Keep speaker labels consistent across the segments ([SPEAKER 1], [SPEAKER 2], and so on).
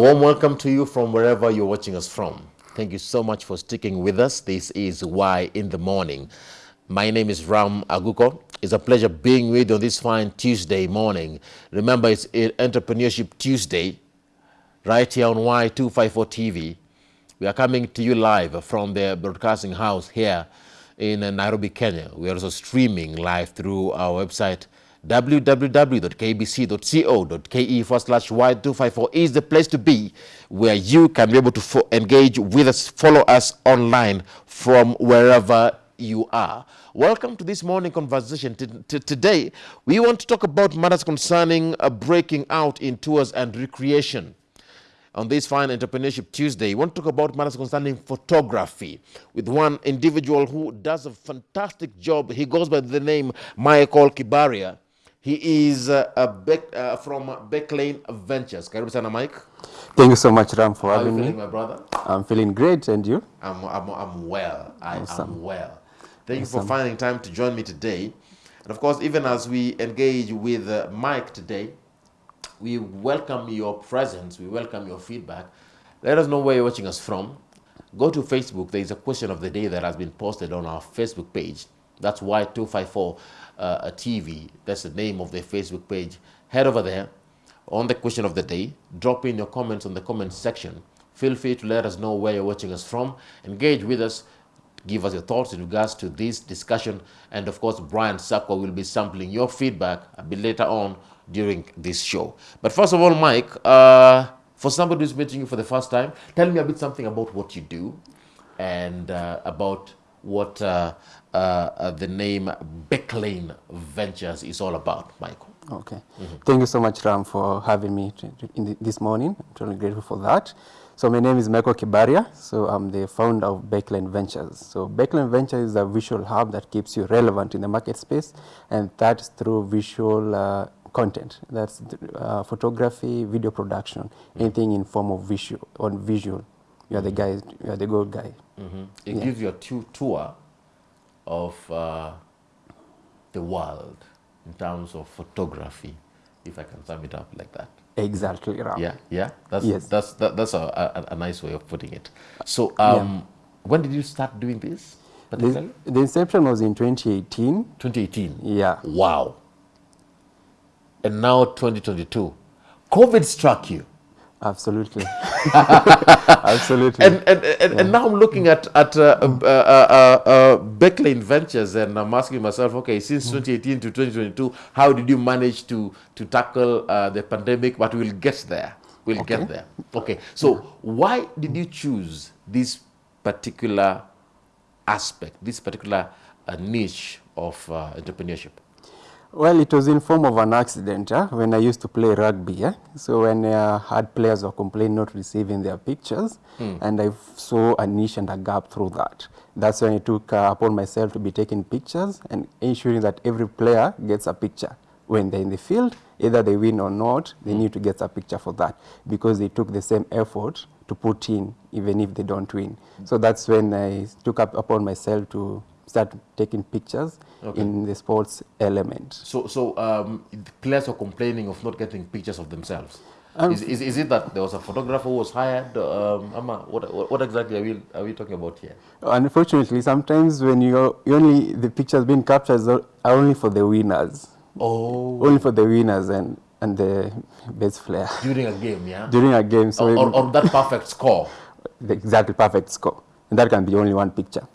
[SPEAKER 1] warm welcome to you from wherever you're watching us from. Thank you so much for sticking with us. This is Why in the Morning. My name is Ram Aguko. It's a pleasure being with you on this fine Tuesday morning. Remember, it's Entrepreneurship Tuesday, right here on Y254 TV. We are coming to you live from the broadcasting house here in Nairobi, Kenya. We are also streaming live through our website, www.kbc.co.ke forward slash Y254 is the place to be where you can be able to engage with us, follow us online from wherever you are. Welcome to this morning conversation. T today, we want to talk about matters concerning uh, breaking out in tours and recreation on this fine entrepreneurship Tuesday. We want to talk about matters concerning photography with one individual who does a fantastic job. He goes by the name Michael Kibaria. He is uh, a Beck, uh, from Becklane Ventures. Karibu sana Mike.
[SPEAKER 2] Thank you so much Ram for
[SPEAKER 1] How
[SPEAKER 2] having
[SPEAKER 1] you feeling,
[SPEAKER 2] me.
[SPEAKER 1] my brother?
[SPEAKER 2] I'm feeling great and you?
[SPEAKER 1] I'm, I'm, I'm well. I
[SPEAKER 2] Awesome.
[SPEAKER 1] am well. Thank you for finding time to join me today. And of course, even as we engage with uh, Mike today, we welcome your presence, we welcome your feedback. Let us know where you're watching us from. Go to Facebook. There is a question of the day that has been posted on our Facebook page. That's Y254 uh, TV. That's the name of their Facebook page. Head over there on the question of the day. Drop in your comments on the comment section. Feel free to let us know where you're watching us from. Engage with us. Give us your thoughts in regards to this discussion. And of course, Brian Sakwa will be sampling your feedback a bit later on during this show. But first of all, Mike, uh, for somebody who's meeting you for the first time, tell me a bit something about what you do and uh, about what uh, uh, uh, the name Becklane Ventures is all about, Michael.
[SPEAKER 2] Okay. Thank you so much Ram for having me the, this morning. I'm truly grateful for that. So my name is Michael Kibaria. So I'm the founder of Backline Ventures. So Backline Ventures is a visual hub that keeps you relevant in the market space and that's through visual uh, content. That's uh, photography, video production, anything in form of visual, on visual. You are the guy, you are the gold guy.
[SPEAKER 1] It gives you a tour of uh, the world in terms of photography, if I can sum it up like that.
[SPEAKER 2] Exactly, Ram.
[SPEAKER 1] Yeah, yeah. That's
[SPEAKER 2] Yes.
[SPEAKER 1] that's that, that's a, a, a nice way of putting it. So, um, when did you start doing this?
[SPEAKER 2] The, the inception was in 2018.
[SPEAKER 1] 2018.
[SPEAKER 2] Yeah.
[SPEAKER 1] Wow. And now 2022. COVID struck you.
[SPEAKER 2] Absolutely. Absolutely.
[SPEAKER 1] And and, and, and now I'm looking at at uh, uh, uh, uh, uh, Becklane Ventures, and I'm asking myself, okay, since 2018 to 2022, how did you manage to to tackle uh, the pandemic? But we'll get there. We'll get there. Okay. So why did you choose this particular aspect, this particular uh, niche of uh, entrepreneurship?
[SPEAKER 2] Well, it was in form of an accident when I used to play rugby. Yeah? So when uh, I had players were complaining not receiving their pictures, hmm. and I saw a niche and a gap through that. That's when I took uh, upon myself to be taking pictures and ensuring that every player gets a picture. When they're in the field, either they win or not, they hmm. need to get a picture for that because they took the same effort to put in even if they don't win. Hmm. So that's when I took up upon myself to start taking pictures
[SPEAKER 1] Okay.
[SPEAKER 2] in the sports element.
[SPEAKER 1] So, so um, players are complaining of not getting pictures of themselves.
[SPEAKER 2] Um,
[SPEAKER 1] is, is, is it that there was a photographer who was hired? Um, Ama, what, what, exactly are we, are we talking about here?
[SPEAKER 2] Unfortunately, sometimes when you only the pictures being captured are only for the winners,
[SPEAKER 1] Oh,
[SPEAKER 2] only for the winners and and the best player
[SPEAKER 1] during a game, yeah?
[SPEAKER 2] during a game. So
[SPEAKER 1] or, or, or that perfect score.
[SPEAKER 2] the exactly perfect score, and that can be only one picture.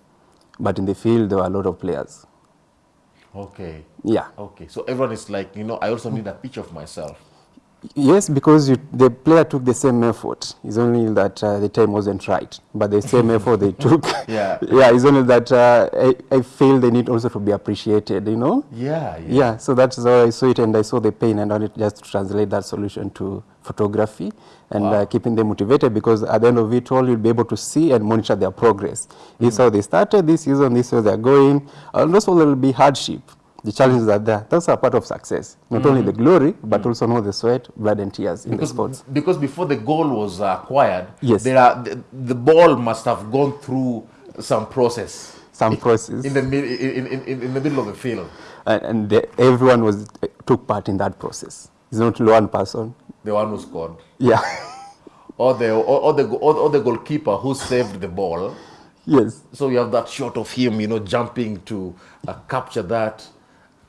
[SPEAKER 2] But in the field, there were a lot of players.
[SPEAKER 1] Okay.
[SPEAKER 2] Yeah.
[SPEAKER 1] Okay. So everyone is like, you know, I also need a picture of myself.
[SPEAKER 2] Yes, because you, the player took the same effort. It's only that uh, the time wasn't right, but the same effort they took.
[SPEAKER 1] Yeah.
[SPEAKER 2] Yeah. It's only that uh, I, I feel they need also to be appreciated. You know.
[SPEAKER 1] Yeah.
[SPEAKER 2] Yeah, so that's how I saw it and I saw the pain and I wanted just to translate that solution to photography and
[SPEAKER 1] Wow.
[SPEAKER 2] uh, keeping them motivated because at the end of it all, you'll be able to see and monitor their progress. This is how they started this season, this is where they're going. And also there will be hardship. The challenges are there. Those are part of success. Not only the glory, but also know the sweat, blood and tears in the sports.
[SPEAKER 1] because before the goal was acquired,
[SPEAKER 2] Yes.
[SPEAKER 1] there are, the, the ball must have gone through some process
[SPEAKER 2] Some process.
[SPEAKER 1] in the, in, in, in, in the middle of the field.
[SPEAKER 2] and and the, everyone was took part in that process. It's not one person.
[SPEAKER 1] The one who scored.
[SPEAKER 2] Yeah.
[SPEAKER 1] or the or, or the or, or the goalkeeper who saved the ball.
[SPEAKER 2] Yes.
[SPEAKER 1] So you have that shot of him, you know, jumping to uh, capture that.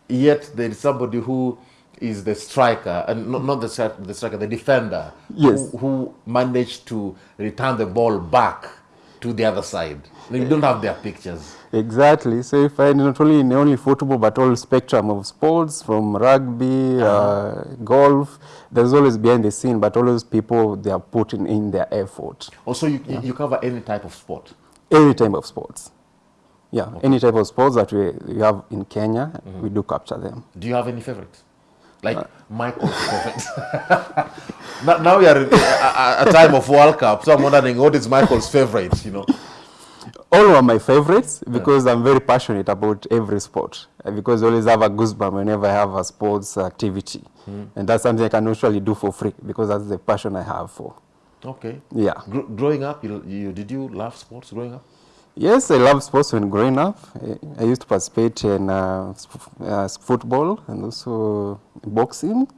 [SPEAKER 1] Yet there is somebody who is the striker, and not, not the, stri- the striker, the defender,
[SPEAKER 2] Yes.
[SPEAKER 1] who, who managed to return the ball back to the other side. You don't have their pictures.
[SPEAKER 2] Exactly. So if I not only in only football but all spectrum of sports from rugby, uh golf, there's always behind the scene, but all those people they are putting in their effort.
[SPEAKER 1] Also, you, you cover any type of sport.
[SPEAKER 2] Any type of sports. Yeah, any type of sports that we, we have in Kenya, mm-hmm. we do capture them.
[SPEAKER 1] Do you have any favorites? Like uh, Michael's favorite. now, now we are in a, a, time of World Cup, so I'm wondering what is Michael's favorite, you know?
[SPEAKER 2] All are my favorites because I'm very passionate about every sport. Uh, Because I always have a goosebump whenever I have a sports activity. Mm-hmm. And that's something I can usually do for free because that's the passion I have for.
[SPEAKER 1] Okay.
[SPEAKER 2] Yeah.
[SPEAKER 1] Gr- growing up, you, you, did you love sports growing up?
[SPEAKER 2] Yes, I love sports when growing up. I- I used to participate in uh, uh, football and also boxing.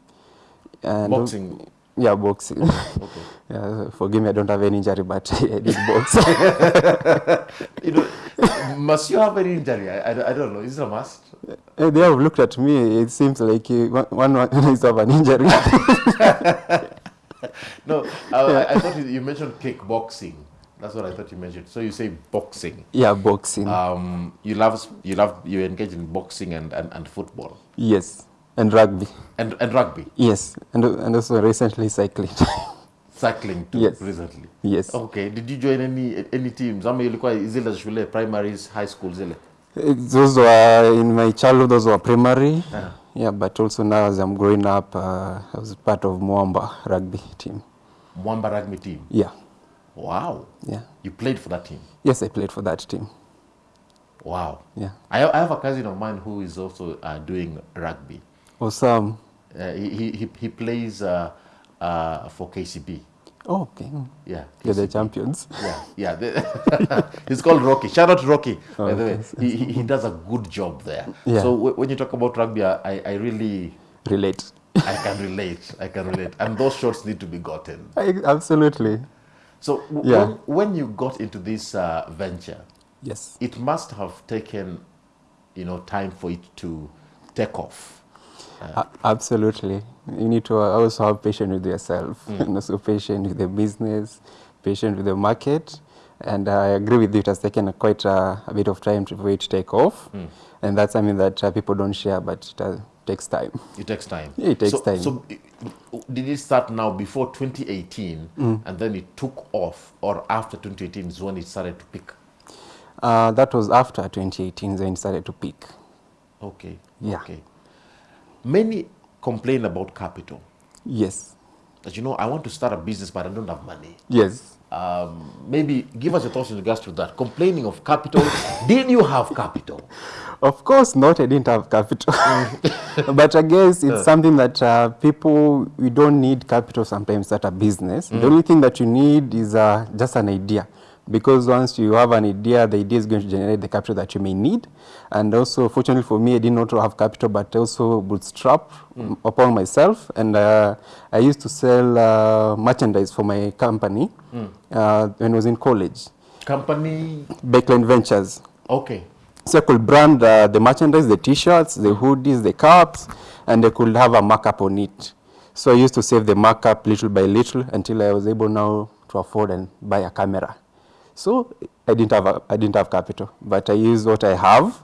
[SPEAKER 2] And
[SPEAKER 1] Boxing.
[SPEAKER 2] yeah, boxing.
[SPEAKER 1] Okay.
[SPEAKER 2] yeah, forgive me, I don't have any injury, but I did box.
[SPEAKER 1] You know, must you have any injury? I, I, I don't know. Is it a must?
[SPEAKER 2] Uh, they have looked at me. It seems like uh, one, one is have an injury.
[SPEAKER 1] No, I, I, I thought you, you mentioned kickboxing. That's what I thought you mentioned. So you say boxing.
[SPEAKER 2] yeah, boxing.
[SPEAKER 1] Um, you love you love you engage in boxing and, and, and football
[SPEAKER 2] yes, and rugby.
[SPEAKER 1] and and rugby,
[SPEAKER 2] Yes, and and also recently cycling.
[SPEAKER 1] cycling too.
[SPEAKER 2] Yes.
[SPEAKER 1] Recently.
[SPEAKER 2] yes.
[SPEAKER 1] Okay. Did you join any any teams? Ama ilikuwa zile shule primaries, high school zile.
[SPEAKER 2] Uh, Those were in my childhood. Those were primary.
[SPEAKER 1] Uh-huh.
[SPEAKER 2] Yeah, but also now as I'm growing up, uh, I was part of Mwamba rugby team.
[SPEAKER 1] Mwamba rugby team.
[SPEAKER 2] Yeah,
[SPEAKER 1] Wow.
[SPEAKER 2] yeah.
[SPEAKER 1] You played for that team.
[SPEAKER 2] Yes, I played for that team.
[SPEAKER 1] Wow.
[SPEAKER 2] Yeah.
[SPEAKER 1] I, I have a cousin of mine who is also uh, doing rugby.
[SPEAKER 2] Awesome.
[SPEAKER 1] Uh, he, he, he- plays uh, uh, for KCB.
[SPEAKER 2] Oh, okay.
[SPEAKER 1] Yeah.
[SPEAKER 2] They're the champions.
[SPEAKER 1] Yeah, yeah. He's called Rocky. Shout out to Rocky. by
[SPEAKER 2] Oh,
[SPEAKER 1] the way,
[SPEAKER 2] yes,
[SPEAKER 1] he, he, he does a good job there.
[SPEAKER 2] Yeah.
[SPEAKER 1] So w- when you talk about rugby, I, I really
[SPEAKER 2] Relate.
[SPEAKER 1] I can relate. I can relate. And those shots need to be gotten.
[SPEAKER 2] I, absolutely.
[SPEAKER 1] So w-
[SPEAKER 2] Yeah.
[SPEAKER 1] when, when you got into this uh, venture,
[SPEAKER 2] Yes.
[SPEAKER 1] it must have taken, you know, time for it to take off.
[SPEAKER 2] A- absolutely. You need to also have patience with yourself and also patient with the business, patient with the market. And I agree with you, it has taken quite a, a bit of time for it to take off. And that's something that uh, people don't share, but it uh, takes time.
[SPEAKER 1] It takes time.
[SPEAKER 2] Yeah, it takes
[SPEAKER 1] so,
[SPEAKER 2] time.
[SPEAKER 1] So did it start now before 2018
[SPEAKER 2] Mm.
[SPEAKER 1] and then it took off or after 2018 is when it started to peak?
[SPEAKER 2] Uh, that was after 2018, then it started to peak.
[SPEAKER 1] Okay.
[SPEAKER 2] Yeah.
[SPEAKER 1] Okay. Many complain about capital.
[SPEAKER 2] Yes.
[SPEAKER 1] That you know, I want to start a business but I don't have money.
[SPEAKER 2] Yes.
[SPEAKER 1] Um, maybe give us your thoughts in regards to that. Complaining of capital. Did you have capital?
[SPEAKER 2] Of course not, I didn't have capital. but I guess it's something that uh, people, we don't need capital sometimes at a business. The only thing that you need is uh, just an idea. Because once you have an idea, the idea is going to generate the capital that you may need. And also, fortunately for me, I didn't have capital, but I also bootstrap upon myself. And uh, I used to sell uh, merchandise for my company uh, when I was in college.
[SPEAKER 1] Company.
[SPEAKER 2] Backline Ventures.
[SPEAKER 1] Okay.
[SPEAKER 2] So I could brand uh, the merchandise, the t-shirts, the hoodies, the caps, and I could have a markup on it. So I used to save the markup little by little until I was able now to afford and buy a camera. So I didn't have a, I didn't have capital, but I used what I have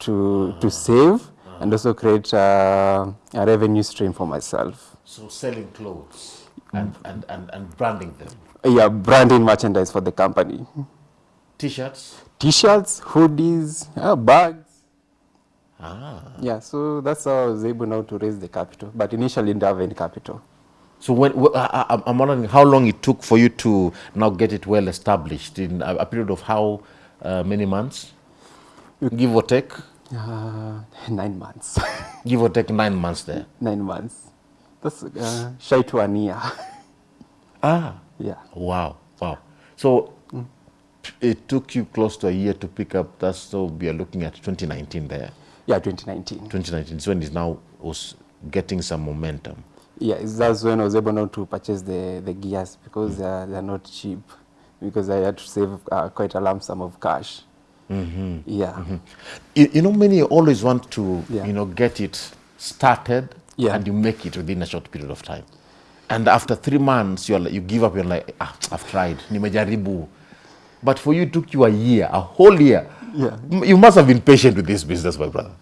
[SPEAKER 2] to to save and also create uh, a revenue stream for myself.
[SPEAKER 1] So selling clothes and, and, and, and branding them.
[SPEAKER 2] Yeah, branding merchandise for the company.
[SPEAKER 1] T-shirts.
[SPEAKER 2] T-shirts, hoodies, uh, bags.
[SPEAKER 1] Ah.
[SPEAKER 2] Yeah, so that's how I was able now to raise the capital. But initially, didn't have any capital.
[SPEAKER 1] So when I, I'm wondering how long it took for you to now get it well established in a, a period of how uh, many months, give or take,
[SPEAKER 2] Uh, nine months.
[SPEAKER 1] give or take nine months there.
[SPEAKER 2] nine months. That's uh, shy to an year.
[SPEAKER 1] Ah,
[SPEAKER 2] yeah.
[SPEAKER 1] wow, wow. So it took you close to a year to pick up. That's so we are looking at 2019 there.
[SPEAKER 2] Yeah, 2019.
[SPEAKER 1] 2019 is when is now was getting some momentum.
[SPEAKER 2] Yeah, it's that's when I was able now to purchase the, the gears because mm. they're, they're not cheap because I had to save uh, quite a lump sum of cash. Mm -hmm. Yeah. Mm -hmm.
[SPEAKER 1] You, you know, many always want to,
[SPEAKER 2] Yeah.
[SPEAKER 1] you know, get it started
[SPEAKER 2] Yeah.
[SPEAKER 1] and you make it within a short period of time. And after three months, you're you give up, you're like, ah, I've tried, nimejaribu. But for you, it took you a year, a whole year.
[SPEAKER 2] Yeah.
[SPEAKER 1] You must have been patient with this business, my brother.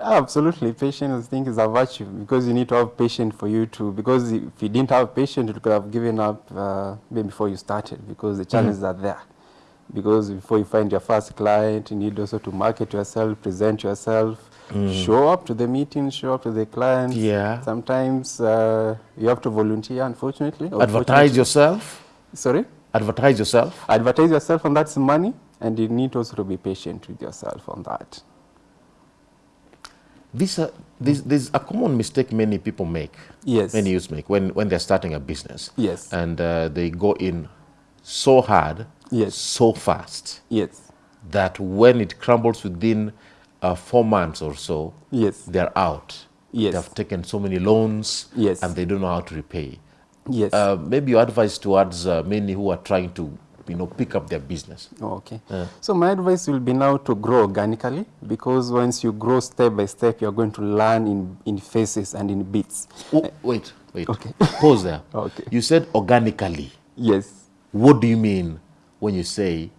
[SPEAKER 2] Absolutely. Patience, I think, is a virtue because you need to have patience for you to, because if you didn't have patience, you could have given up uh, maybe before you started because the challenges are there. Because before you find your first client, you need also to market yourself, present yourself, show up to the meeting, show up to the clients.
[SPEAKER 1] Yeah.
[SPEAKER 2] Sometimes uh, you have to volunteer, unfortunately.
[SPEAKER 1] Advertise yourself.
[SPEAKER 2] Sorry?
[SPEAKER 1] Advertise yourself.
[SPEAKER 2] Advertise yourself, and that's money, and you need also to be patient with yourself on that.
[SPEAKER 1] This, uh, this, this is a common mistake many people make.
[SPEAKER 2] Yes.
[SPEAKER 1] Many youths make when, when they're starting a business.
[SPEAKER 2] Yes.
[SPEAKER 1] And uh, they go in so hard,
[SPEAKER 2] Yes.
[SPEAKER 1] so fast,
[SPEAKER 2] Yes.
[SPEAKER 1] that when it crumbles within uh, four months or so,
[SPEAKER 2] Yes.
[SPEAKER 1] they're out.
[SPEAKER 2] Yes.
[SPEAKER 1] They've taken so many loans
[SPEAKER 2] Yes.
[SPEAKER 1] and they don't know how to repay.
[SPEAKER 2] Yes.
[SPEAKER 1] Uh, maybe your advice towards uh, many who are trying to you know, pick up their business.
[SPEAKER 2] Oh, okay. So my advice will be now to grow organically because once you grow step by step, you're going to learn in, in phases and in bits.
[SPEAKER 1] Oh, wait, wait.
[SPEAKER 2] Okay.
[SPEAKER 1] Pause there.
[SPEAKER 2] Okay.
[SPEAKER 1] You said organically.
[SPEAKER 2] Yes.
[SPEAKER 1] What do you mean when you say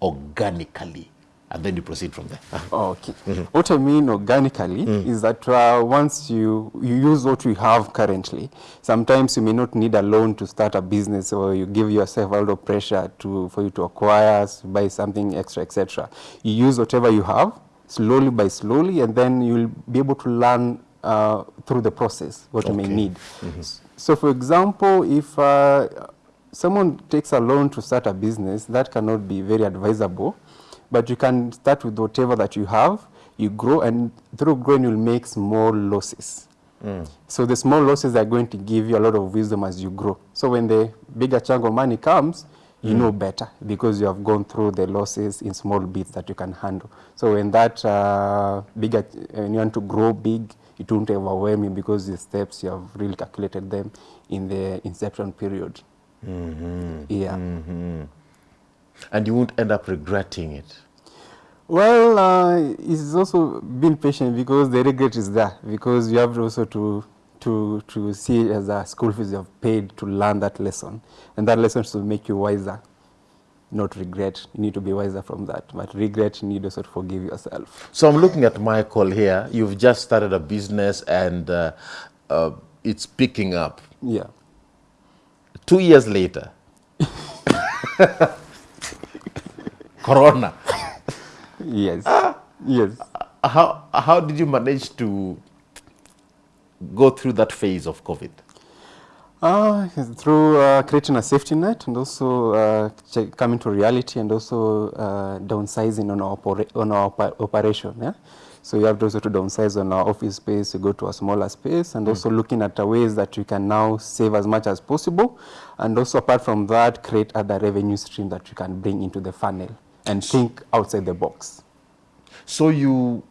[SPEAKER 1] organically? And then you proceed from there.
[SPEAKER 2] Okay. What I mean organically is that uh, once you, you use what you have currently, sometimes you may not need a loan to start a business or you give yourself a lot of pressure to, for you to acquire, buy something extra, etc. You use whatever you have slowly by slowly and then you'll be able to learn uh, through the process what you may
[SPEAKER 1] Okay.
[SPEAKER 2] need. So for example, if uh, someone takes a loan to start a business, that cannot be very advisable. But you can start with whatever that you have, you grow, and through growing, you'll make small losses. Mm. So the small losses are going to give you a lot of wisdom as you grow. So when the bigger chunk of money comes, you mm. know better because you have gone through the losses in small bits that you can handle. So when that uh, bigger, when you want to grow big, it won't overwhelm you because the steps you have really calculated them in the inception period. Mm-hmm. Yeah. Mm-hmm.
[SPEAKER 1] And you won't end up regretting it.
[SPEAKER 2] Well, uh, it's also being patient because the regret is there because you have also to to to see it as a school fees you have paid to learn that lesson, and that lesson should make you wiser, not regret. You need to be wiser from that, but regret you need also to forgive yourself.
[SPEAKER 1] So I'm looking at Michael here. You've just started a business and uh, uh, it's picking up.
[SPEAKER 2] Yeah.
[SPEAKER 1] Two years later, Corona.
[SPEAKER 2] Yes. yes.
[SPEAKER 1] How, how did you manage to go through that phase of COVID?
[SPEAKER 2] Uh, through uh, creating a safety net and also uh, coming to reality and also uh, downsizing on our, on our operation. Yeah? So you have to also to downsize on our office space, you go to a smaller space and also looking at ways that you can now save as much as possible and also apart from that, create other revenue stream that you can bring into the funnel and think outside the box.
[SPEAKER 1] So you,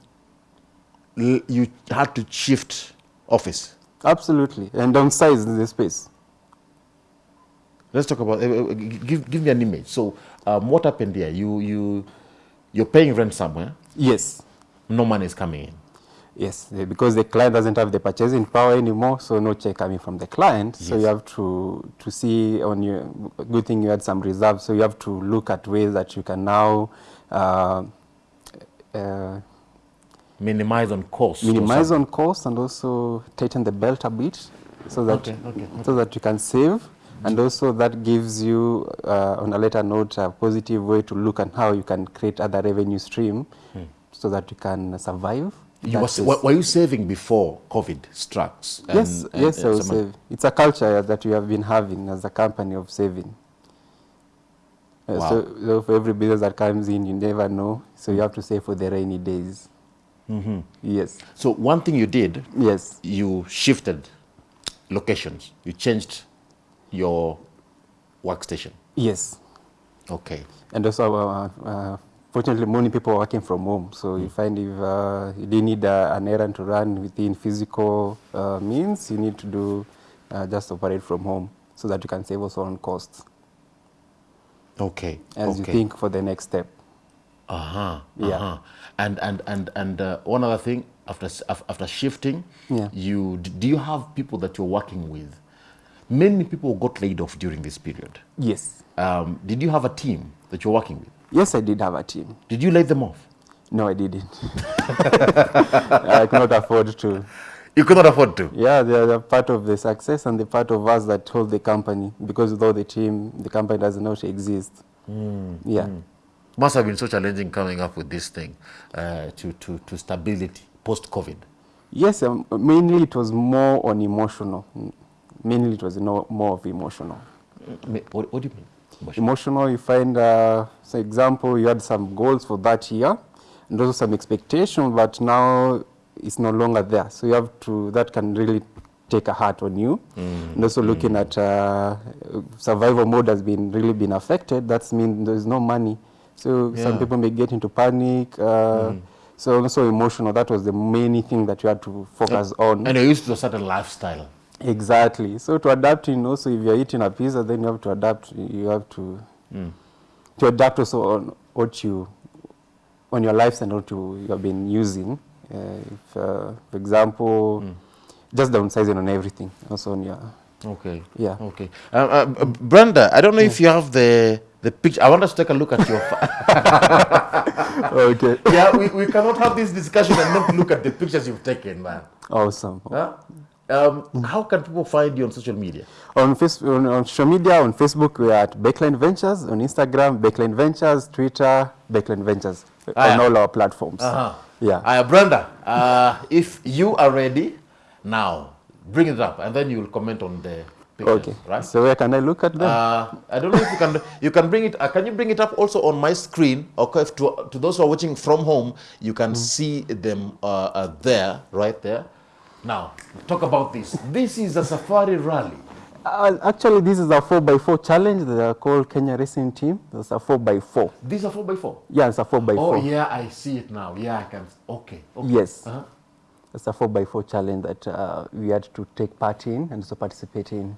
[SPEAKER 1] you had to shift office.
[SPEAKER 2] Absolutely, and downsize the space.
[SPEAKER 1] Let's talk about, uh, give, give me an image. So um, what happened here? You, you, you're paying rent somewhere,
[SPEAKER 2] Yes.
[SPEAKER 1] no money is coming in.
[SPEAKER 2] Yes, because the client doesn't have the purchasing power anymore, so no check coming from the client. So you have to to see on your good thing you had some reserves. So you have to look at ways that you can now uh, uh,
[SPEAKER 1] Minimize on cost.
[SPEAKER 2] minimize on cost and also tighten the belt a bit, so that
[SPEAKER 1] Okay, okay,
[SPEAKER 2] so that you can save. And also that gives you, uh, on a later note, a positive way to look at how you can create other revenue stream, so that you can survive.
[SPEAKER 1] Hmm. You was, were, you saving before COVID struck?
[SPEAKER 2] Yes,
[SPEAKER 1] and-
[SPEAKER 2] yes,
[SPEAKER 1] and
[SPEAKER 2] I will
[SPEAKER 1] some-
[SPEAKER 2] save. It's a culture that we have been having as a company of saving. Uh,
[SPEAKER 1] Wow.
[SPEAKER 2] So, so for every business that comes in, you never know. So you have to save for the rainy days.
[SPEAKER 1] Mm-hmm.
[SPEAKER 2] Yes,
[SPEAKER 1] So one thing you did,
[SPEAKER 2] yes,
[SPEAKER 1] you shifted locations. You changed your workstation.
[SPEAKER 2] yes.
[SPEAKER 1] Okay.
[SPEAKER 2] And also, uh, uh, fortunately, many people are working from home. So
[SPEAKER 1] Hmm.
[SPEAKER 2] you find if uh, you didn't need uh, an errand to run within physical uh, means, you need to do uh, just operate from home so that you can save also on costs
[SPEAKER 1] Okay.
[SPEAKER 2] as you think for the next step.
[SPEAKER 1] Uh-huh.
[SPEAKER 2] Yeah.
[SPEAKER 1] Uh-huh. And and and and uh, one other thing after after shifting,
[SPEAKER 2] Yeah.
[SPEAKER 1] you do you have people that you're working with? Many people got laid off during this period.
[SPEAKER 2] Yes.
[SPEAKER 1] Um, did you have a team that you're working with?
[SPEAKER 2] Yes, I did have a team.
[SPEAKER 1] Did you lay them off?
[SPEAKER 2] No, I didn't. I cannot afford to.
[SPEAKER 1] You could not afford to.
[SPEAKER 2] Yeah, they are part of the success and the part of us that hold the company because without the team, the company does not exist. yeah.
[SPEAKER 1] Must have been so challenging coming up with this thing uh, to, to, to stability post COVID.
[SPEAKER 2] Yes, um, mainly it was more on emotional. Mm, Mainly it was no, more of emotional.
[SPEAKER 1] What, what do you mean?
[SPEAKER 2] Emotional, you find, uh, for example, you had some goals for that year and also some expectation, but now it's no longer there. So you have to, that can really take a heart on you. And also looking at uh, survival mode has been really been affected. That means there's no money. So
[SPEAKER 1] Yeah.
[SPEAKER 2] some people may get into panic. Uh, So also emotional. That was the main thing that you had to focus on.
[SPEAKER 1] And you're used to a certain lifestyle.
[SPEAKER 2] Exactly. So to adapt in also if you're eating a pizza, then you have to adapt. You have to to adapt also on what you on your lives and what you, you have been using. Uh, if, uh, for example, just downsizing on everything. Also on your
[SPEAKER 1] Okay.
[SPEAKER 2] Yeah.
[SPEAKER 1] Okay. Uh, uh, uh, Brenda, I don't know if you have the the picture. I want us to take a look at your.
[SPEAKER 2] Okay.
[SPEAKER 1] yeah, we, we cannot have this discussion and not look at the pictures you've taken, man.
[SPEAKER 2] Awesome.
[SPEAKER 1] Huh? Um, how can people find you on social media?
[SPEAKER 2] On, on, on social media, on Facebook, we are at Backline Ventures. On Instagram, Backline Ventures. Twitter, Backline Ventures.
[SPEAKER 1] Ah,
[SPEAKER 2] on all our platforms.
[SPEAKER 1] Uh-huh.
[SPEAKER 2] Yeah.
[SPEAKER 1] Uh, Brenda, uh, if you are ready, now bring it up, and then you will comment on the pictures,
[SPEAKER 2] okay.
[SPEAKER 1] right?
[SPEAKER 2] So where can I look at them?
[SPEAKER 1] Uh, I don't know if you can. You can bring it. Uh, can you bring it up also on my screen? Okay, to to those who are watching from home, you can see them uh, uh, there, right there. Now, talk about this. This is a safari rally.
[SPEAKER 2] Uh, actually, this is a 4x4 challenge. They are called Kenya Racing Team. It's a 4x4.
[SPEAKER 1] These are four by four.
[SPEAKER 2] Yeah, it's a 4x4.
[SPEAKER 1] Oh yeah, I see it now. Yeah, I can. Okay. okay.
[SPEAKER 2] Yes.
[SPEAKER 1] Uh-huh.
[SPEAKER 2] It's a 4x4 challenge that uh, we had to take part in and also participate in.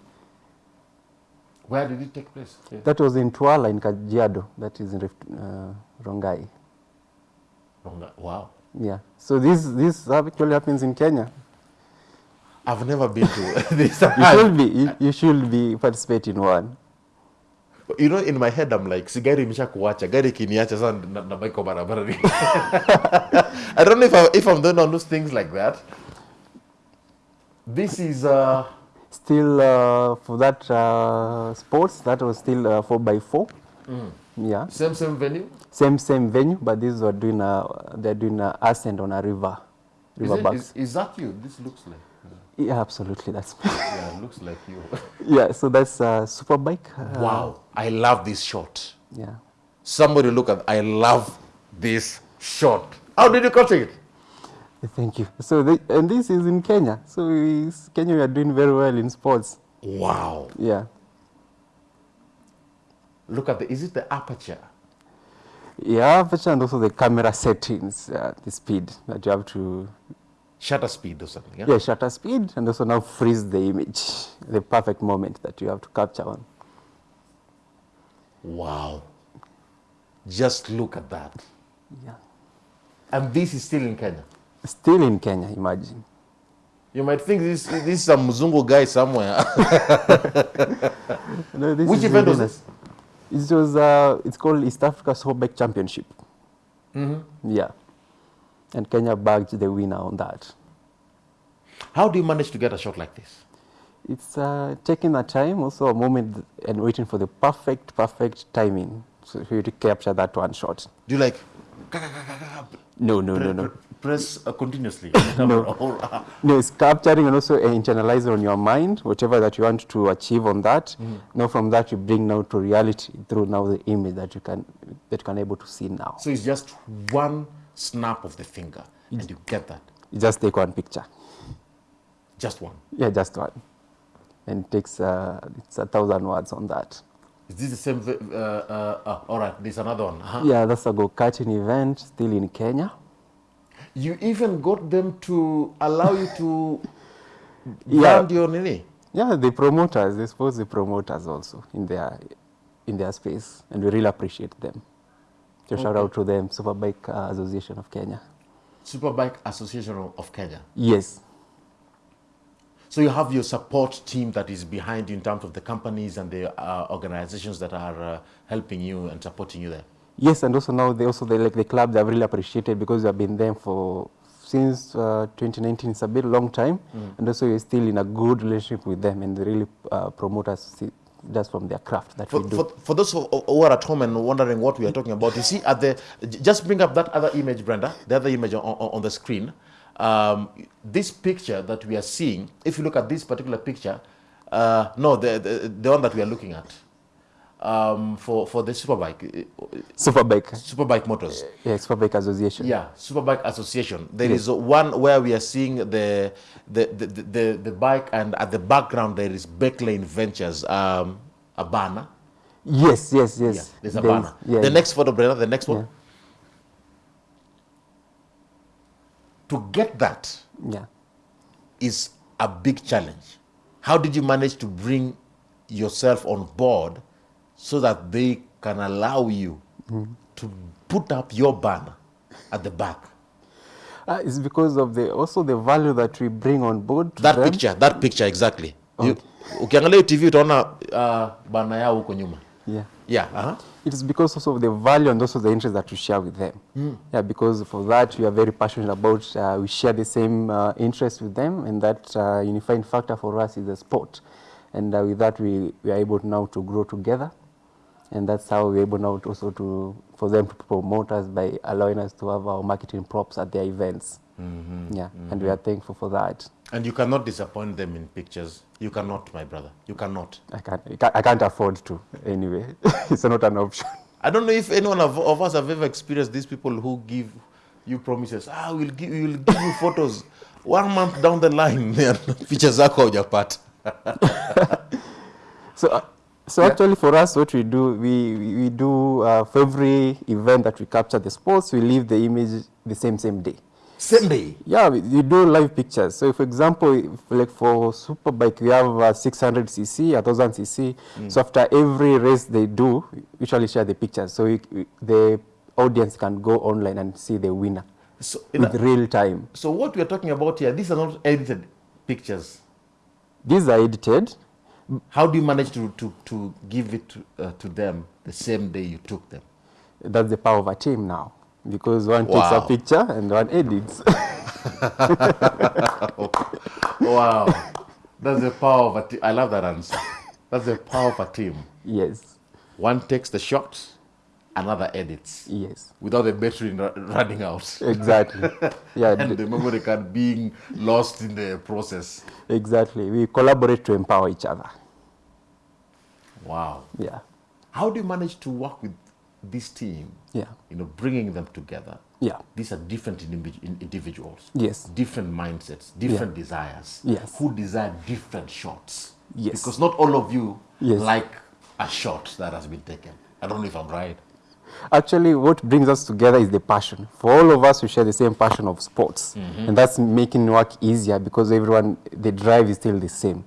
[SPEAKER 1] Where did it take place? Yeah.
[SPEAKER 2] That was in Tuala in Kajiado. That is in Rift, uh, Rongai.
[SPEAKER 1] Wrong- Wow.
[SPEAKER 2] Yeah. So this this actually happens in Kenya.
[SPEAKER 1] I've never been to this.
[SPEAKER 2] You should be you, you should be participating in one.
[SPEAKER 1] You know, in my head I'm like, si gari imesha kuacha, gari kiniacha sasa na, na maiko barabarani. I don't know if, I, if I'm doing all those things like that. This is, uh,
[SPEAKER 2] Still uh, for that uh, sports that was still uh, four by four. Mm. Yeah.
[SPEAKER 1] same, same venue.
[SPEAKER 2] Same same venue, but this were doing a they're doing a ascent on a river, river
[SPEAKER 1] Is,
[SPEAKER 2] it,
[SPEAKER 1] is, is that you? This looks like.
[SPEAKER 2] Yeah, absolutely. That's me.
[SPEAKER 1] Yeah, it looks like you.
[SPEAKER 2] yeah. So that's a super bike. Uh,
[SPEAKER 1] wow. I love this shot.
[SPEAKER 2] Yeah.
[SPEAKER 1] Somebody look at, I love this shot. How did you catch it?
[SPEAKER 2] Thank you. So the, and this is in Kenya. So Kenya we are doing very well in sports.
[SPEAKER 1] Wow.
[SPEAKER 2] Yeah.
[SPEAKER 1] Look at the, is it the aperture?
[SPEAKER 2] Yeah, aperture and also the camera settings, uh, the speed that you have to
[SPEAKER 1] Shutter speed or something. Yeah?
[SPEAKER 2] yeah shutter speed and also now freeze the image, the perfect moment that you have to capture on.
[SPEAKER 1] Wow. Just look at that.
[SPEAKER 2] Yeah.
[SPEAKER 1] And this is still in Kenya.
[SPEAKER 2] Still in Kenya, imagine.
[SPEAKER 1] You might think this, this is some Mzungu guy somewhere.
[SPEAKER 2] No, this
[SPEAKER 1] Which event was this?
[SPEAKER 2] It was uh, it's called East Africa Superbike Championship.
[SPEAKER 1] Mm-hmm.
[SPEAKER 2] Yeah, and Kenya bagged the winner on that.
[SPEAKER 1] How do you manage to get a shot like this?
[SPEAKER 2] It's uh, taking a time, also a moment, and waiting for the perfect, perfect timing so for you to capture that one shot.
[SPEAKER 1] Do you like
[SPEAKER 2] No, no, no, no.
[SPEAKER 1] press uh, continuously?
[SPEAKER 2] No.
[SPEAKER 1] Or, uh,
[SPEAKER 2] No, it's capturing and also uh, internalizing on your mind whatever that you want to achieve on that. Now from that you bring now to reality through now the image that you can that you can able to see now.
[SPEAKER 1] so it's just one snap of the finger and you get that.
[SPEAKER 2] You just take one picture.
[SPEAKER 1] Just one.
[SPEAKER 2] Yeah, just one. And it takes uh, it's a thousand words on that.
[SPEAKER 1] Is this the same? Uh, uh, uh, all right, there's another one. Uh-huh.
[SPEAKER 2] Yeah, that's a go-karting event still in Kenya.
[SPEAKER 1] You even got them to allow you to
[SPEAKER 2] Yeah.
[SPEAKER 1] brand your nini.
[SPEAKER 2] Yeah, the promoters, they suppose the promoters also in their in their space, and we really appreciate them. So shout out to them, Superbike uh, Association of Kenya.
[SPEAKER 1] Superbike Association of- Kenya.
[SPEAKER 2] Yes,
[SPEAKER 1] So you have your support team that is behind you in terms of the companies and the uh, organizations that are uh, helping you and supporting you there.
[SPEAKER 2] yes, and also now they also they like the club they have really appreciated because we have been there for since uh, 2019. It's a bit long time, and also we're still in a good relationship with them, and they really uh, promote us just from their craft that
[SPEAKER 1] For,
[SPEAKER 2] we do.
[SPEAKER 1] for, for those who, who are at home and wondering what we are talking about, you see at the just bring up that other image, Brenda, the other image on, on, the screen. Um, this picture that we are seeing, if you look at this particular picture, uh, no, the, the the one that we are looking at um, for for the superbike, uh,
[SPEAKER 2] Superbike,
[SPEAKER 1] superbike motors.
[SPEAKER 2] yeah, Superbike Association.
[SPEAKER 1] Yeah, Superbike Association. There is one where we are seeing the the, the, the, the, bike, and at the background there is Becklane Ventures, um, a banner.
[SPEAKER 2] Yes, yes, yes.
[SPEAKER 1] Yeah, there's a
[SPEAKER 2] There is-
[SPEAKER 1] banner.
[SPEAKER 2] yeah,
[SPEAKER 1] the
[SPEAKER 2] yeah.
[SPEAKER 1] next photo, Brenda, the next one. To get that
[SPEAKER 2] Yeah.
[SPEAKER 1] is a big challenge. How did you manage to bring yourself on board so that they can allow you
[SPEAKER 2] Mm-hmm.
[SPEAKER 1] to put up your banner at the back?
[SPEAKER 2] Uh, it's because of the also the value that we bring on board.
[SPEAKER 1] that
[SPEAKER 2] them.
[SPEAKER 1] picture that picture exactly You- ukiangalia tv utaona uh, bana yao huko nyuma
[SPEAKER 2] Yeah.
[SPEAKER 1] yeah uh-huh.
[SPEAKER 2] It is because also of the value and also the interest that we share with them. Yeah, because for that we are very passionate about. Uh, we share the same uh, interest with them, and that uh, unifying factor for us is the sport. And uh, with that, we, we are able now to grow together, and that's how we're able now to also to for them to promote us by allowing us to have our marketing props at their events. Yeah, and we are thankful for that.
[SPEAKER 1] and you cannot disappoint them in pictures you cannot my brother you cannot
[SPEAKER 2] I can't, I can't, afford to anyway. it's not an option.
[SPEAKER 1] i don't know if anyone of, of us have ever experienced these people who give you promises ah we'll give, we'll give you photos one month down the line pictures zako haujapata
[SPEAKER 2] So, uh, so actually for us, what we do, we, we, do uh, for every event that we capture the sports, we leave the image the same, same day.
[SPEAKER 1] same day
[SPEAKER 2] Yeah, we, we do live pictures. So for example, if, like for Superbike, we have uh, 600 cc, 1000 cc. So after every race they do, we usually share the pictures. So we, we, the audience can go online and see the winner
[SPEAKER 1] so,
[SPEAKER 2] with
[SPEAKER 1] a-
[SPEAKER 2] real time.
[SPEAKER 1] so what we are talking about here these are not edited pictures
[SPEAKER 2] These are edited.
[SPEAKER 1] How do you manage to, to, to give it to, uh, to them the same day you took them
[SPEAKER 2] That's the power of a team now. Because one takes a picture and one edits.
[SPEAKER 1] Wow, that's the power of a team. I love that answer. That's the power of a team.
[SPEAKER 2] yes,
[SPEAKER 1] One takes the shot, another edits
[SPEAKER 2] yes.
[SPEAKER 1] without the battery running out
[SPEAKER 2] Exactly. Yeah,
[SPEAKER 1] and the memory card being lost in the process.
[SPEAKER 2] exactly. We collaborate to empower each other.
[SPEAKER 1] Wow.
[SPEAKER 2] Yeah.
[SPEAKER 1] How do you manage to work with this team?
[SPEAKER 2] Yeah.
[SPEAKER 1] You know, bringing them together.
[SPEAKER 2] Yeah.
[SPEAKER 1] These are different individuals.
[SPEAKER 2] Yes.
[SPEAKER 1] Different mindsets, different desires.
[SPEAKER 2] Yes.
[SPEAKER 1] Who desire different shots.
[SPEAKER 2] Yes.
[SPEAKER 1] Because not all of you
[SPEAKER 2] Yes.
[SPEAKER 1] like a shot that has been taken. I don't know if I'm right.
[SPEAKER 2] Actually, what brings us together is the passion. For all of us, we share the same passion of sports. Mm-hmm. And that's making work easier because everyone, the drive is still the same.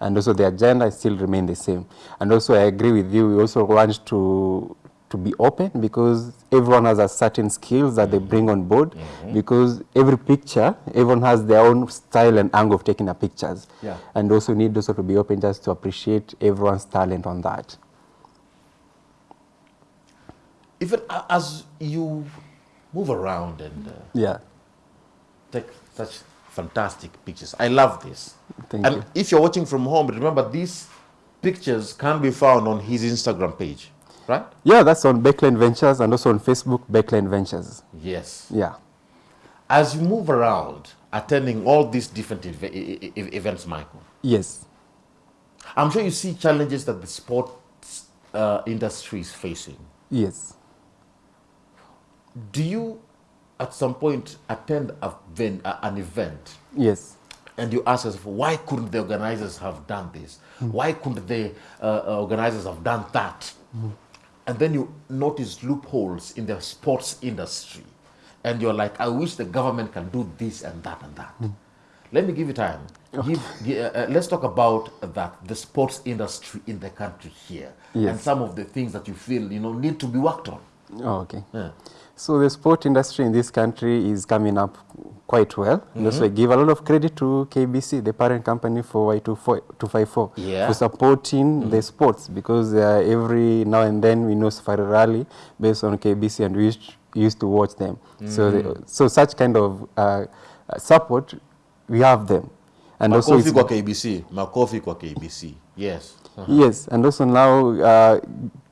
[SPEAKER 2] And also the agenda still remain the same. And also I agree with you, we also want to, to be open because everyone has a certain skills that they bring on board because every picture, everyone has their own style and angle of taking the pictures.
[SPEAKER 1] Yeah.
[SPEAKER 2] And also need also to be open just to appreciate everyone's talent on that.
[SPEAKER 1] Even as you move around and uh,
[SPEAKER 2] Yeah.
[SPEAKER 1] take such fantastic pictures, I love this.
[SPEAKER 2] Thank
[SPEAKER 1] and
[SPEAKER 2] you.
[SPEAKER 1] if you're watching from home, remember these pictures can be found on his Instagram page, right?
[SPEAKER 2] Yeah, that's on Backline Ventures and also on Facebook, Backline Ventures.
[SPEAKER 1] Yes.
[SPEAKER 2] Yeah.
[SPEAKER 1] As you move around, attending all these different ev- e- e- events, Michael,
[SPEAKER 2] Yes.
[SPEAKER 1] I'm sure you see challenges that the sports uh, industry is facing.
[SPEAKER 2] Yes.
[SPEAKER 1] Do you, at some point, attend a an event
[SPEAKER 2] Yes.
[SPEAKER 1] and you ask yourself, why couldn't the organizers have done this? Why couldn't the uh, uh, organizers have done that? And then you notice loopholes in the sports industry. And you're like, I wish the government can do this and that and that. let me give you time. Give, uh, uh, let's talk about that the sports industry in the country here
[SPEAKER 2] Yes.
[SPEAKER 1] and some of the things that you feel you know need to be worked on.
[SPEAKER 2] Oh, okay.
[SPEAKER 1] Yeah.
[SPEAKER 2] So the sport industry in this country is coming up quite well. And also I give a lot of credit to KBC, the parent company for Y254,
[SPEAKER 1] Yeah.
[SPEAKER 2] for supporting the sports because uh, every now and then we know Safari Rally based on KBC and we used, used to watch them. So, the, so such kind of uh, uh, support, we have them. And also
[SPEAKER 1] Makofi
[SPEAKER 2] it's
[SPEAKER 1] kwa KBC. Makofi kwa KBC. Yes.
[SPEAKER 2] Yes, and also now uh,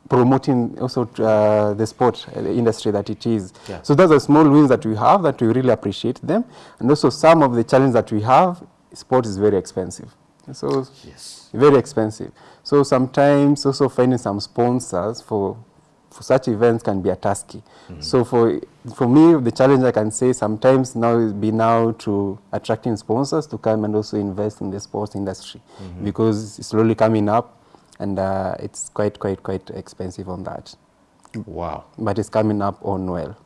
[SPEAKER 2] promoting also uh, the sport uh, the industry that it is.
[SPEAKER 1] Yeah.
[SPEAKER 2] So those are small wins that we have that we really appreciate them, and also some of the challenges that we have. Sport is very expensive, so
[SPEAKER 1] Yes.
[SPEAKER 2] very expensive. So sometimes also finding some sponsors for for such events can be a tasky. So for for me, the challenge I can say sometimes now is be now to attracting sponsors to come and also invest in the sports industry because it's slowly coming up and uh, it's quite quite quite expensive on that.
[SPEAKER 1] Wow.
[SPEAKER 2] But it's coming up on well.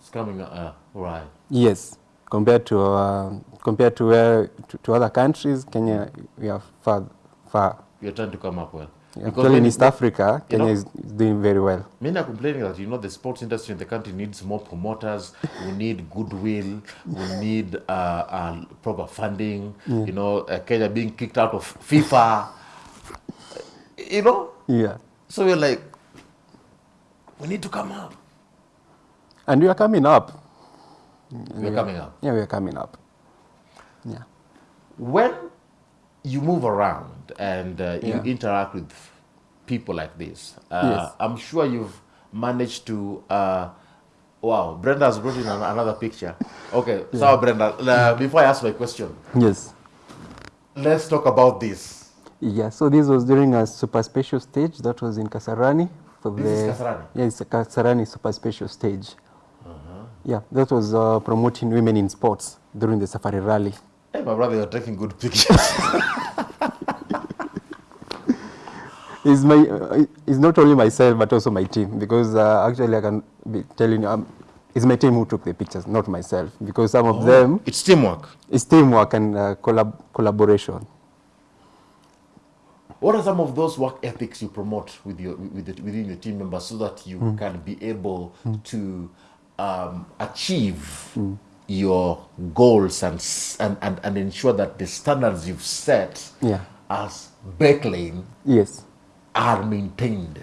[SPEAKER 1] It's coming. up, Uh, right.
[SPEAKER 2] Yes, compared to uh, compared to where to, to other countries, Kenya we are far far.
[SPEAKER 1] You're trying to come up well.
[SPEAKER 2] Actually, in East Africa,
[SPEAKER 1] you
[SPEAKER 2] Kenya
[SPEAKER 1] know-
[SPEAKER 2] is doing very well.
[SPEAKER 1] Many are complaining that you know the sports industry in the country needs more promoters. we need goodwill. We need uh, uh, proper funding. Yeah. You know, uh, Kenya being kicked out of FIFA. You know,
[SPEAKER 2] Yeah.
[SPEAKER 1] so we're like, we need to come up.
[SPEAKER 2] And we are coming up.
[SPEAKER 1] We're coming up.
[SPEAKER 2] Yeah, we are coming up. Yeah.
[SPEAKER 1] When you move around and uh, you
[SPEAKER 2] Yeah.
[SPEAKER 1] interact with people like this, uh,
[SPEAKER 2] Yes.
[SPEAKER 1] I'm sure you've managed to. Uh, wow, Brenda has brought in an- another picture. Okay, so Brenda, uh, before I ask my question,
[SPEAKER 2] Yes.
[SPEAKER 1] let's talk about this.
[SPEAKER 2] Yeah. So this was during a super special stage that was in Kasarani for
[SPEAKER 1] This
[SPEAKER 2] the.
[SPEAKER 1] is Kasarani?
[SPEAKER 2] Yeah, it's a Kasarani super special stage. Yeah, that was uh, promoting women in sports during the Safari Rally.
[SPEAKER 1] Hey, my brother, you're taking good pictures.
[SPEAKER 2] It's my. Uh, it's not only myself but also my team because uh, actually I can be telling you, um, it's my team who took the pictures, not myself, because some of them
[SPEAKER 1] it's teamwork.
[SPEAKER 2] it's teamwork and uh, collab collaboration.
[SPEAKER 1] What are some of those work ethics you promote with your with the, within your team members so that you
[SPEAKER 2] Hmm.
[SPEAKER 1] can be able to um, achieve your goals and, and and and ensure that the standards you've set
[SPEAKER 2] Yeah.
[SPEAKER 1] as Becklane
[SPEAKER 2] Yes.
[SPEAKER 1] are maintained?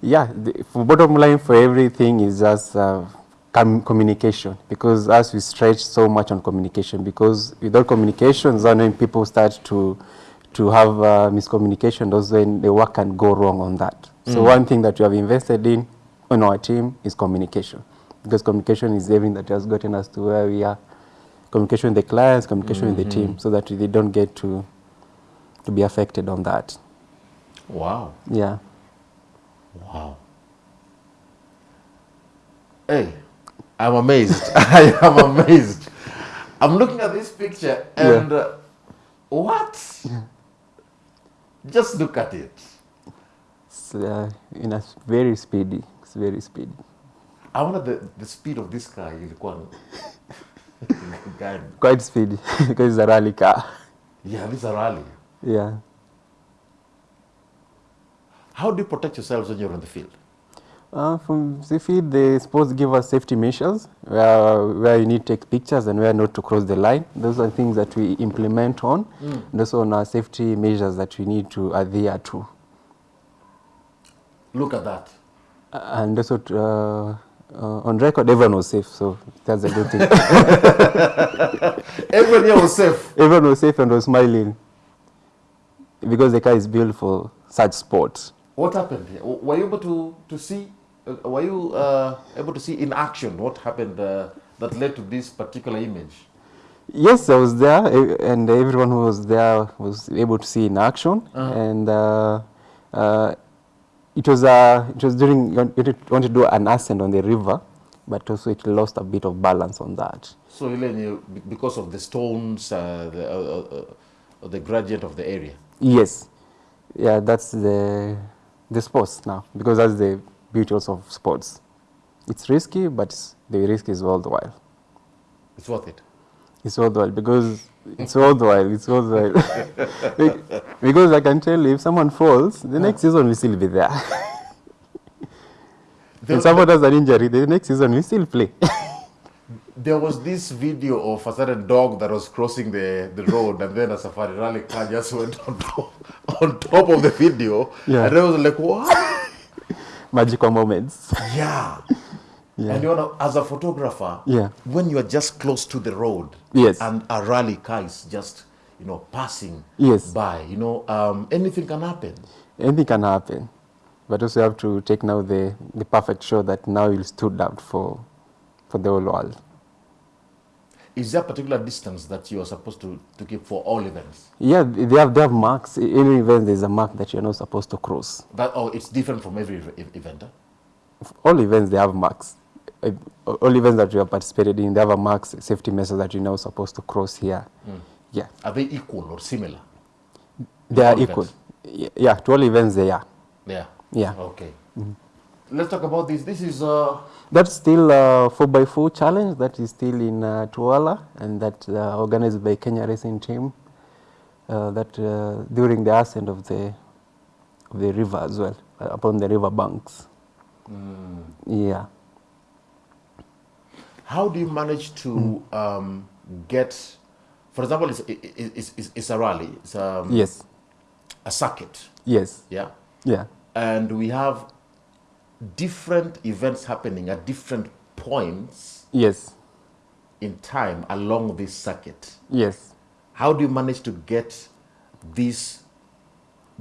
[SPEAKER 2] Yeah, the, bottom line for everything is just uh, com- communication because as we stretch so much on communication because without communication then people start to to have uh, miscommunication those when the work can go wrong on that. So one thing that we have invested in on our team is communication because communication is everything that has gotten us to where we are. Communication with the clients, communication with the team so that they don't get to to be affected on that.
[SPEAKER 1] Wow,
[SPEAKER 2] Yeah.
[SPEAKER 1] wow. Hey, I'm amazed. I am amazed. I'm looking at this picture and uh, what? Just look at it.
[SPEAKER 2] It's uh, in a very speedy. It's very speedy.
[SPEAKER 1] I wonder the, the speed of this car ilikuwa gani?
[SPEAKER 2] Quite speedy because it's a rally car.
[SPEAKER 1] Yeah, this is a rally.
[SPEAKER 2] Yeah.
[SPEAKER 1] How do you protect yourselves when you're on the field?
[SPEAKER 2] Uh, from the field, the sports give us safety measures where, where you need to take pictures and where not to cross the line. Those are things that we implement on. And also on our safety measures that we need to adhere to.
[SPEAKER 1] Look at that.
[SPEAKER 2] Uh, and also to, uh, uh, on record, everyone was safe, so that's a good thing.
[SPEAKER 1] Everyone here was safe.
[SPEAKER 2] everyone was safe and was smiling because the car is built for such sports.
[SPEAKER 1] What happened here? Were you able to, to see? Uh, were you uh, able to see in action what happened uh, that led to this particular image?
[SPEAKER 2] Yes, I was there, and everyone who was there was able to see in action. And uh, uh, it was uh, it was during you want- you wanted to do an ascent on the river, but also it lost a bit of balance on that.
[SPEAKER 1] So, because of the stones, uh, the, uh, uh, uh, the gradient of the area.
[SPEAKER 2] Yes, yeah, that's the the sports now because that's the beauty also of sports. It's risky, but the risk is worthwhile.
[SPEAKER 1] It's worth it.
[SPEAKER 2] It's worthwhile because It's worthwhile. It's worthwhile. Because I can tell you, if someone falls, the next season will still be there.
[SPEAKER 1] There-
[SPEAKER 2] if someone has an injury, the next season will still play.
[SPEAKER 1] There was this video of a certain dog that was crossing the, the road, and then a safari rally car just went on top, on top of the video.
[SPEAKER 2] Yeah.
[SPEAKER 1] And I was like, what?
[SPEAKER 2] Magical moments.
[SPEAKER 1] Yeah.
[SPEAKER 2] Yeah.
[SPEAKER 1] And you know, as a photographer,
[SPEAKER 2] Yeah.
[SPEAKER 1] when you are just close to the road,
[SPEAKER 2] Yes.
[SPEAKER 1] and a rally car is just, you know, passing
[SPEAKER 2] Yes.
[SPEAKER 1] by, you know, um, anything can happen.
[SPEAKER 2] Anything can happen. But also you have to take now the, the perfect show that now you stood out for, for the whole world.
[SPEAKER 1] Is there a particular distance that you are supposed to, to keep for all events?
[SPEAKER 2] Yeah, they have, they have marks. In any event, there's a mark that you're not supposed to cross.
[SPEAKER 1] That oh, it's different from every ev- ev- event. Huh?
[SPEAKER 2] All events, they have marks. All events that you have participated in, they have a marks, safety measures that you're now supposed to cross here. Hmm. Yeah,
[SPEAKER 1] Are they equal or similar?
[SPEAKER 2] they are equal. Y- Yeah, to all events, they are.
[SPEAKER 1] Yeah.
[SPEAKER 2] Yeah.
[SPEAKER 1] Okay. Mm-hmm. Let's talk about this. This is uh,
[SPEAKER 2] That's still a 4x4 challenge that is still in uh, Tuala and that uh, organized by Kenya Racing Team. Uh, that uh, during the ascent of the of the river as well, uh, upon the river banks. Yeah.
[SPEAKER 1] how do you manage to um, get, for example, it's, it- it- it's, it's, it's a rally, it's um,
[SPEAKER 2] Yes.
[SPEAKER 1] a circuit,
[SPEAKER 2] Yes.
[SPEAKER 1] yeah,
[SPEAKER 2] Yeah.
[SPEAKER 1] and we have different events happening at different points
[SPEAKER 2] Yes.
[SPEAKER 1] in time along this circuit.
[SPEAKER 2] Yes.
[SPEAKER 1] How do you manage to get these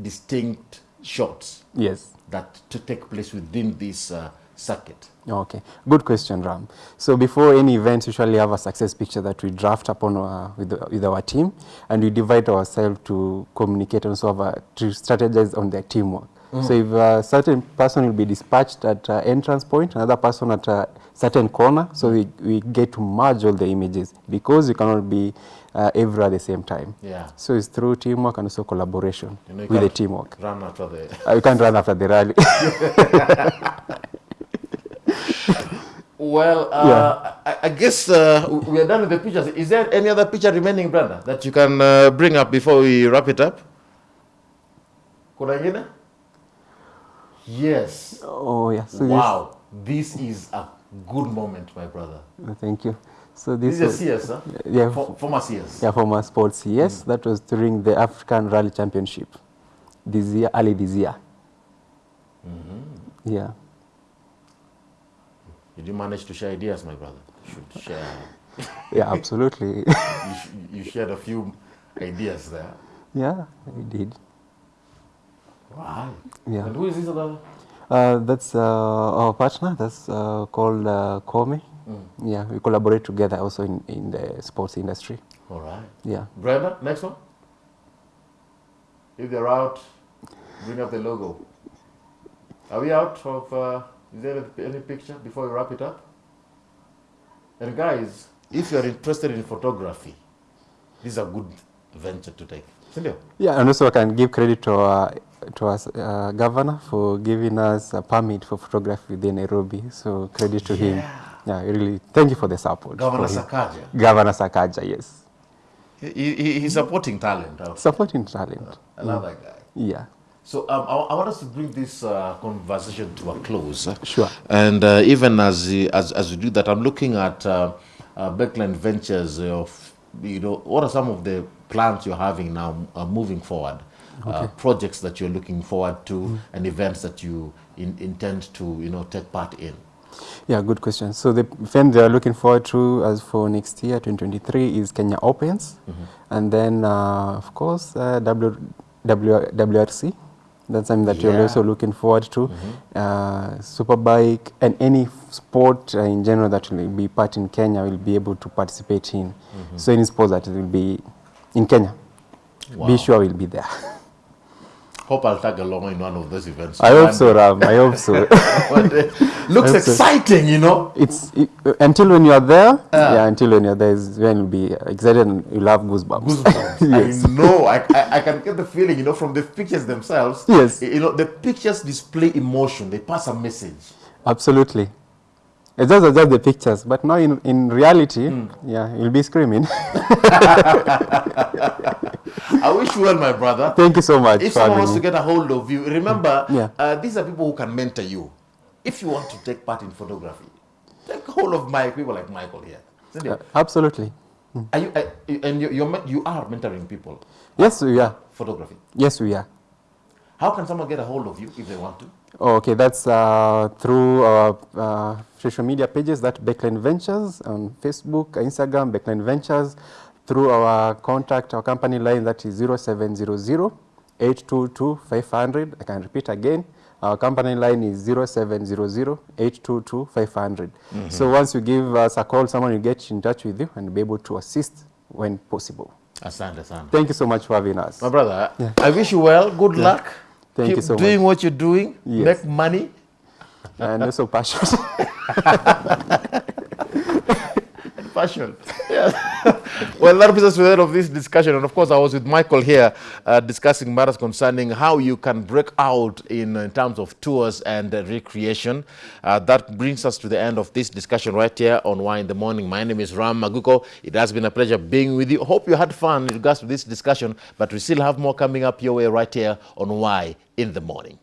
[SPEAKER 1] distinct shots
[SPEAKER 2] Yes.
[SPEAKER 1] that to take place within this uh, circuit?
[SPEAKER 2] Okay, good question, Ram. So before any event, usually have a success picture that we draft upon uh, with, the, with our team, and we divide ourselves to communicate and also have a, to strategize on their teamwork. So if a certain person will be dispatched at uh, entrance point, another person at a certain corner, so we, we get to merge all the images because you cannot be uh, everywhere at the same time.
[SPEAKER 1] Yeah.
[SPEAKER 2] So it's through teamwork and also collaboration
[SPEAKER 1] You know, you
[SPEAKER 2] with the teamwork.
[SPEAKER 1] Run after the.
[SPEAKER 2] Uh, you can't run after the rally.
[SPEAKER 1] Well, uh, I, I guess uh, we are done with the pictures. Is there any other picture remaining, brother, that you can uh, bring up before we wrap it up? Kuna? Yes.
[SPEAKER 2] oh yeah. So
[SPEAKER 1] wow. This is a good moment, my brother.
[SPEAKER 2] Uh, Thank you. So
[SPEAKER 1] This
[SPEAKER 2] this,
[SPEAKER 1] is a CS, huh?
[SPEAKER 2] yeah,
[SPEAKER 1] For, former CS.
[SPEAKER 2] yeah, former sports. Yes, that was during the African Rally Championship this year, early this year. Yeah.
[SPEAKER 1] Did you manage to share ideas, my brother? You should share.
[SPEAKER 2] Yeah, absolutely.
[SPEAKER 1] you, sh- you shared a few ideas there.
[SPEAKER 2] yeah, I did.
[SPEAKER 1] Right.
[SPEAKER 2] Yeah.
[SPEAKER 1] And who is this other?
[SPEAKER 2] Uh, that's uh, our partner. That's uh, called uh, Kome. Yeah, we collaborate together also in, in the sports industry.
[SPEAKER 1] All right.
[SPEAKER 2] Yeah.
[SPEAKER 1] Brenda, next one. If they're out, bring up the logo. Are we out of? Uh, is there any picture before we wrap it up? And guys, if you are interested in photography, this is a good venture to take. Sindio?
[SPEAKER 2] Yeah, and also I can give credit to our, to our uh, governor for giving us a permit for photography within Nairobi. So credit to yeah. him. Yeah, really. Thank you for the support.
[SPEAKER 1] Governor Sakaja.
[SPEAKER 2] Governor Sakaja, yes.
[SPEAKER 1] He, he, he's supporting talent. Okay.
[SPEAKER 2] Supporting talent.
[SPEAKER 1] Uh, another mm. guy.
[SPEAKER 2] Yeah.
[SPEAKER 1] So um, I, I want us to bring this uh, conversation to a close.
[SPEAKER 2] Sure.
[SPEAKER 1] And uh, even as, as as we do that, I'm looking at uh, uh, Beckland Ventures of you know what are some of the plans you're having now uh, moving forward, uh, projects that you're looking forward to, and events that you in, intend to you know take part in.
[SPEAKER 2] Yeah, good question. So the event they are looking forward to as for next year, 2023, is Kenya Opens. And then, uh, of course, uh, w, w, WRC. That's something that you're also looking forward to. Uh, Superbike and any sport uh, in general that will be part in Kenya will be able to participate in. So any sport that will be in Kenya,
[SPEAKER 1] Wow.
[SPEAKER 2] be sure we'll be there.
[SPEAKER 1] Hope I'll tag along in one of those events.
[SPEAKER 2] I hope so, Ram. I hope so.
[SPEAKER 1] One day. Looks
[SPEAKER 2] Hope so.
[SPEAKER 1] exciting, you know.
[SPEAKER 2] it's it, until when you are there. yeah, until when you're there is when you'll be excited and you'll have goosebumps.
[SPEAKER 1] goosebumps.
[SPEAKER 2] yes.
[SPEAKER 1] I know. I, I, I can get the feeling, you know, from the pictures themselves.
[SPEAKER 2] Yes.
[SPEAKER 1] You know, the pictures display emotion. They pass a message.
[SPEAKER 2] Absolutely. It's just, just the pictures, but now in, in reality, mm. yeah, you'll be screaming.
[SPEAKER 1] I wish you well, my brother.
[SPEAKER 2] Thank you so much.
[SPEAKER 1] If someone wants to get a hold of you, remember,
[SPEAKER 2] yeah.
[SPEAKER 1] uh, these are people who can mentor you. If you want to take part in photography, take hold of my people like Michael here.
[SPEAKER 2] Uh, absolutely.
[SPEAKER 1] Mm. Are you, uh, and you, you're, you are mentoring people?
[SPEAKER 2] Yes, we are.
[SPEAKER 1] Photography?
[SPEAKER 2] Yes, we are.
[SPEAKER 1] How can someone get a hold of you if they want to?
[SPEAKER 2] Oh, okay, that's uh, through our uh, social media pages, that Backline Ventures on Facebook, Instagram, Backline Ventures, through our contact, our company line that is 0700 822 500. I can repeat again. Our company line is 0700 822 500. Mm -hmm. So once you give us a call, someone will get in touch with you and be able to assist when possible.
[SPEAKER 1] Asante, asante.
[SPEAKER 2] Thank you so much for having us.
[SPEAKER 1] My brother, yeah. I wish you well. Good yeah. luck.
[SPEAKER 2] Thank
[SPEAKER 1] Keep
[SPEAKER 2] you so much.
[SPEAKER 1] doing
[SPEAKER 2] much.
[SPEAKER 1] what you're doing. Yes. Make money.
[SPEAKER 2] And also passion.
[SPEAKER 1] passion. well, that brings us to the end of this discussion. And of course, I was with Michael here uh, discussing matters concerning how you can break out in, in terms of tours and uh, recreation. Uh, that brings us to the end of this discussion right here on Why in the Morning. My name is Ram Maguko. It has been a pleasure being with you. Hope you had fun in regards to this discussion, but we still have more coming up your way right here on Why in the Morning.